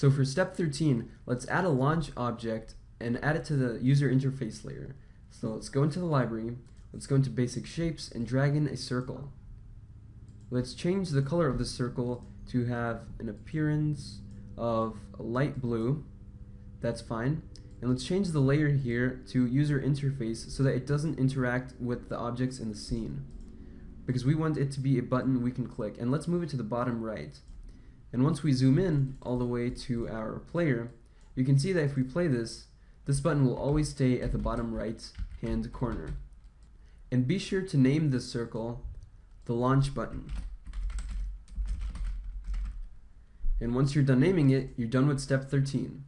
So for step 13, let's add a launch object and add it to the user interface layer. So let's go into the library, let's go into basic shapes and drag in a circle. Let's change the color of the circle to have an appearance of light blue. That's fine. And let's change the layer here to user interface so that it doesn't interact with the objects in the scene. Because we want it to be a button we can click. And let's move it to the bottom right. And once we zoom in all the way to our player, you can see that if we play this, this button will always stay at the bottom right hand corner. And be sure to name this circle the launch button. And once you're done naming it, you're done with step 13.